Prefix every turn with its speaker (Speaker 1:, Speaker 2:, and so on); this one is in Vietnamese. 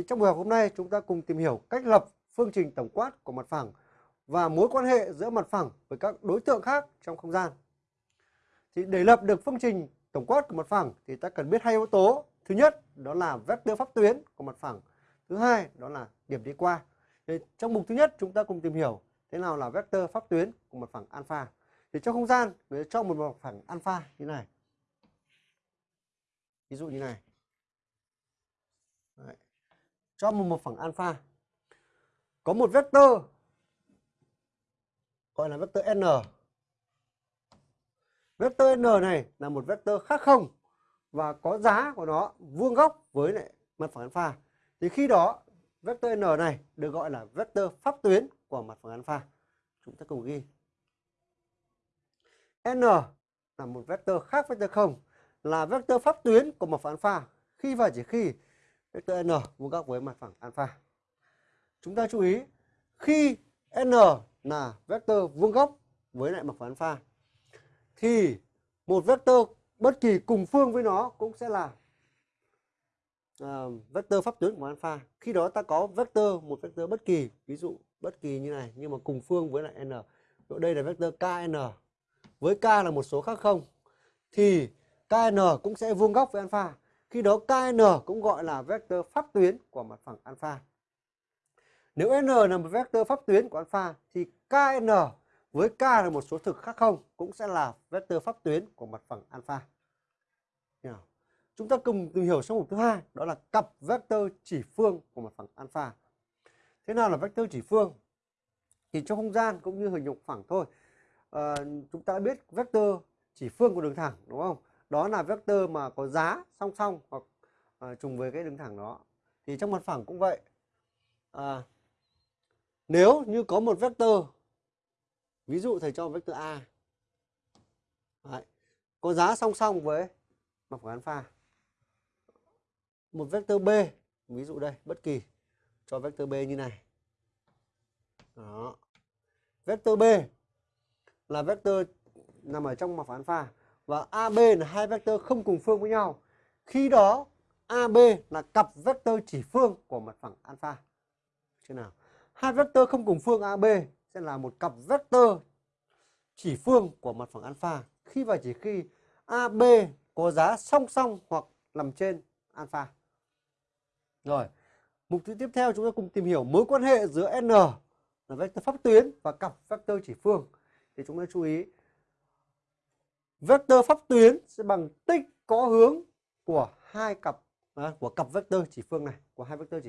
Speaker 1: Thì trong buổi học hôm nay, chúng ta cùng tìm hiểu cách lập phương trình tổng quát của mặt phẳng và mối quan hệ giữa mặt phẳng với các đối tượng khác trong không gian. Thì để lập được phương trình tổng quát của mặt phẳng thì ta cần biết hai yếu tố. Thứ nhất, đó là vectơ pháp tuyến của mặt phẳng. Thứ hai, đó là điểm đi qua. Thì trong mục thứ nhất, chúng ta cùng tìm hiểu thế nào là vectơ pháp tuyến của mặt phẳng alpha. Thì trong không gian người cho một mặt phẳng alpha như này. Ví dụ như này. Cho một mặt phẳng alpha có một vectơ gọi là vectơ n. Vectơ n này là một vectơ khác không và có giá của nó vuông góc với lại mặt phẳng alpha. Thì khi đó vectơ n này được gọi là vectơ pháp tuyến của mặt phẳng alpha. Chúng ta cùng ghi. n là một vectơ khác vectơ không, là vectơ pháp tuyến của mặt phẳng alpha khi và chỉ khi vectơ n vuông góc với mặt phẳng alpha. Chúng ta chú ý khi n là vectơ vuông góc với lại mặt phẳng alpha thì một vectơ bất kỳ cùng phương với nó cũng sẽ là ờ, uh, vectơ pháp tuyến của alpha. Khi đó ta có vectơ một vectơ bất kỳ, ví dụ bất kỳ như này nhưng mà cùng phương với lại n. Đây là vectơ kn. Với k là một số khác không thì kn cũng sẽ vuông góc với alpha. Khi đó kn cũng gọi là vectơ pháp tuyến của mặt phẳng alpha. Nếu n là một vectơ pháp tuyến của alpha thì kn với k là một số thực khác không cũng sẽ là vectơ pháp tuyến của mặt phẳng alpha. Chúng ta cùng tìm hiểu sang mục thứ hai đó là cặp vectơ chỉ phương của mặt phẳng alpha. Thế nào là vectơ chỉ phương? Thì trong không gian cũng như hình nhục phẳng thôi. À, chúng ta biết vectơ chỉ phương của đường thẳng đúng không? Đó là vectơ mà có giá song song hoặc à, trùng với cái đường thẳng đó. Thì trong mặt phẳng cũng vậy. À, nếu như có một vectơ ví dụ thầy cho vectơ A Đấy, có giá song song với mặt phẳng alpha một vectơ B ví dụ đây bất kỳ cho vectơ B như này đó vectơ B là vectơ nằm ở trong mặt phẳng alpha và AB là hai vectơ không cùng phương với nhau khi đó AB là cặp vectơ chỉ phương của mặt phẳng alpha chưa nào hai vectơ không cùng phương AB sẽ là một cặp vectơ chỉ phương của mặt phẳng alpha khi và chỉ khi AB có giá song song hoặc nằm trên alpha. Rồi, mục tiêu tiếp theo chúng ta cùng tìm hiểu mối quan hệ giữa n là vectơ pháp tuyến và cặp vectơ chỉ phương. Thì chúng ta chú ý vectơ pháp tuyến sẽ bằng tích có hướng của hai cặp à, của cặp vectơ chỉ phương này, của hai vectơ chỉ